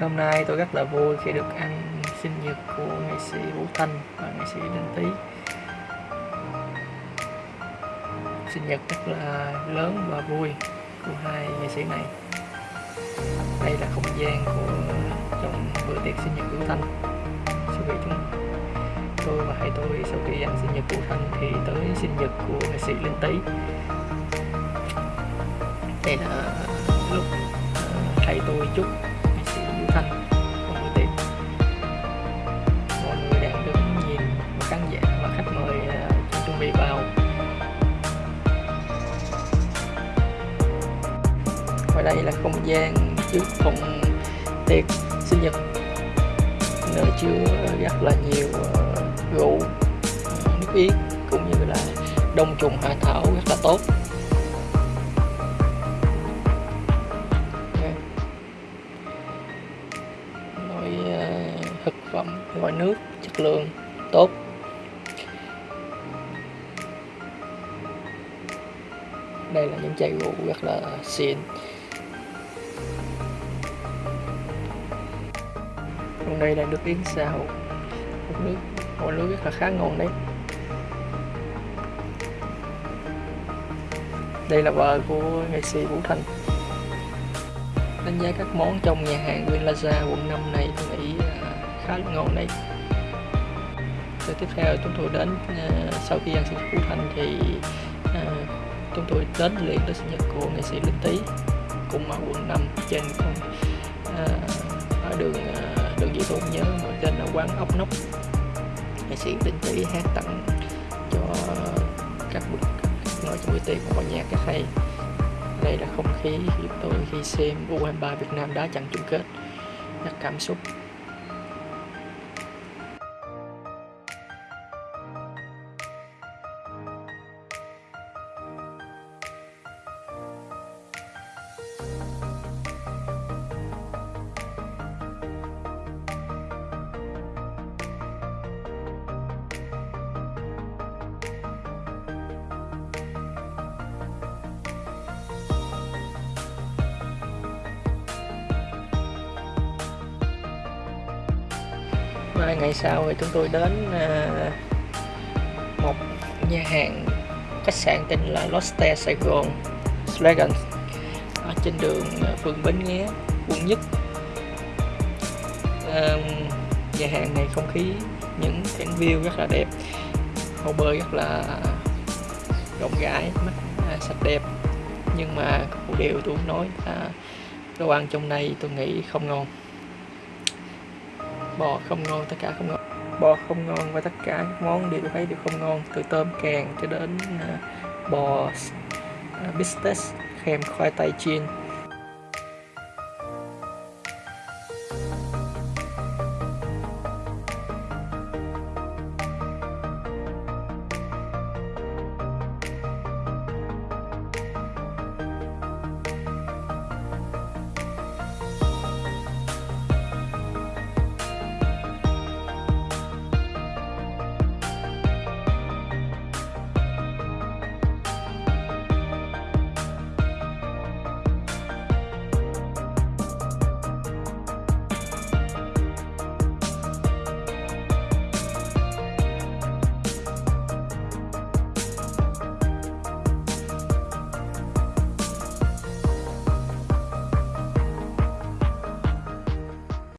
Hôm nay tôi rất là vui khi được ăn sinh nhật của nghệ sĩ Vũ Thanh và nghệ sĩ Đinh Tý. Sinh nhật rất là lớn và vui của hai nghệ sĩ này. Đây là không gian của trong bữa tiệc sinh nhật Vũ Thanh. Sau khi chúng tôi và hai tôi sau khi ăn sinh nhật Vũ Thanh thì tới sinh nhật của nghệ sĩ Linh Tý. Đây là lúc ờ, thầy tôi chúc và đây là không gian trước phòng tiệc sinh nhật. Nơi chứa rất là nhiều ờ, rượu, nước yến cũng như là đông trùng, hạ thảo rất là tốt. Loại ờ, thực phẩm, loại nước, chất lượng tốt. Đây là những chai rượu rất là xịn. Còn đây là nước yến xào. Một nước một nước rất là khá ngon đấy. Đây là vợ của nghệ sĩ Vũ Thành. Đánh giá các món trong nhà hàng Green Plaza quận 5 này tôi nghĩ khá là ngon đấy. Rồi tiếp theo chúng tôi đến à, sau khi ăn sinh nhật Vũ Thành thì à, chúng tôi đến liền tới sinh nhật của nghệ sĩ Linh Tý cũng ở quận 5 trên con à, ở đường uh, đường nhớ mà tên là quán ốc nóc nghệ sĩ đình tỷ hát tặng cho các bậc ngồi trong buổi tiệc một nhạc rất hay đây là không khí của tôi khi xem U23 Việt Nam đá trận chung kết. Rất cảm xúc. Vài ngày sau thì chúng tôi đến à, một nhà hàng khách sạn tên là Lotte Sài Gòn Slegans ở trên đường à, phường Bến Nghé, quận nhất. À, nhà hàng này không khí, những cảnh view rất là đẹp, hồ bơi rất là rộng rãi, mắt sạch đẹp. Nhưng mà một điều tôi nói là đồ ăn trong này tôi nghĩ không ngon bò không ngon tất cả không ngon. Bò không ngon và tất cả các món đều thấy đều không ngon từ tôm càng cho đến uh, bò uh, à, kèm khoai tây chiên.